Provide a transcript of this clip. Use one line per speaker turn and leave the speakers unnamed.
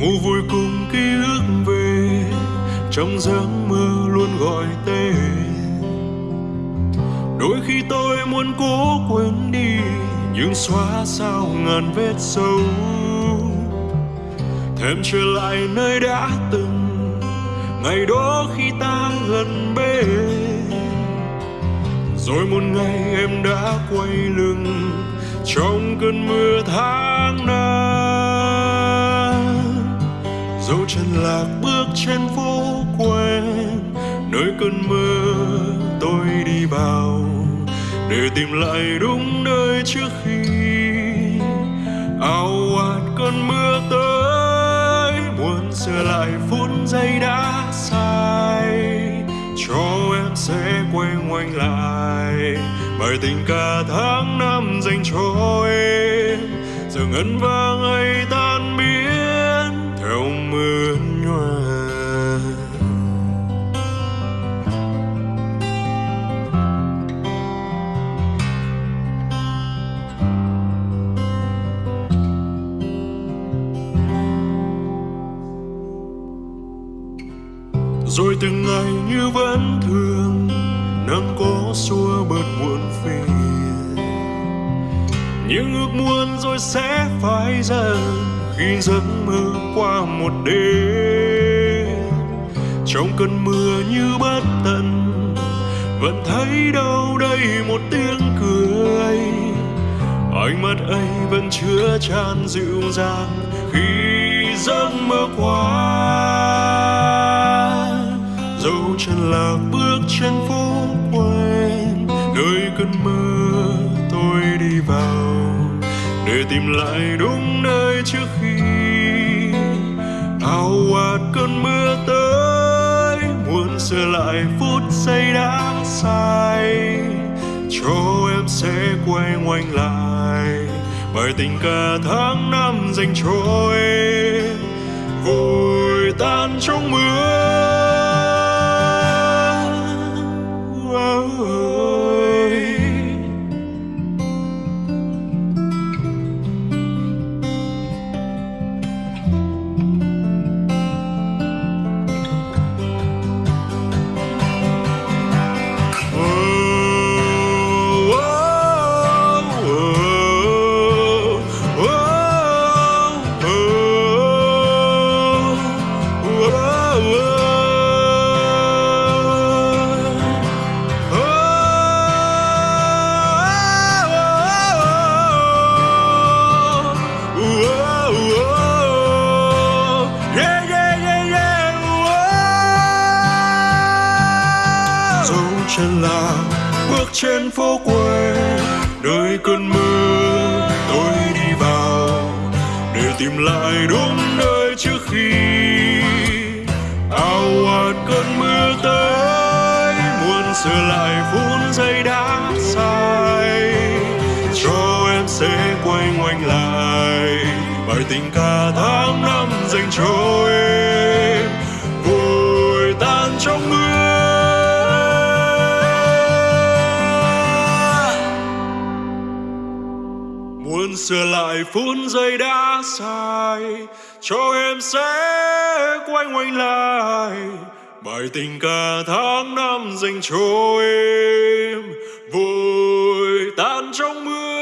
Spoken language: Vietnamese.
ngủ vui cùng ký ức về, trong giấc mơ luôn gọi tên. Đôi khi tôi muốn cố quên đi, nhưng xóa sao ngàn vết sâu. Thêm trở lại nơi đã từng, ngày đó khi ta gần bên rồi một ngày em đã quay lưng, trong cơn mưa tháng năm. Chân lạc bước trên phố quen nơi cơn mưa tôi đi vào để tìm lại đúng nơi trước khi ao ạt cơn mưa tới. Muốn sửa lại phút giây đã sai, cho em sẽ quay ngoảnh lại. Bài tình ca tháng năm dành cho em, giờ ngân vang ấy ta rồi từng ngày như vẫn thường, nắng có xua bớt muộn phiền. Những ước muốn rồi sẽ phai dần khi giấc mơ qua một đêm. Trong cơn mưa như bất tận, vẫn thấy đâu đây một tiếng cười. Ánh mắt ấy vẫn chứa tràn dịu dàng khi giấc mơ qua. Lạc bước trên phố quen nơi cơn mơ tôi đi vào, để tìm lại đúng nơi trước khi. Ao ạt cơn mưa tới, muốn sửa lại phút giây đã sai. Cho em sẽ quay ngoảnh lại, bài tình ca tháng năm dành cho em. Vội tan trong mưa. Dấu chân là bước trên phố quê. Nơi cơn mưa, tôi đi vào để tìm lại đúng nơi trước khi ao ạt cơn mưa tới. Muốn sửa lại phút giây đã sai, cho em sẽ quay ngoảnh lại. Bài tình ca tháng năm dành cho muốn sửa lại phút giây đã sai. Cho em sẽ quay quanh lại. Bài tình ca tháng năm dành cho em. Vội tan trong mưa.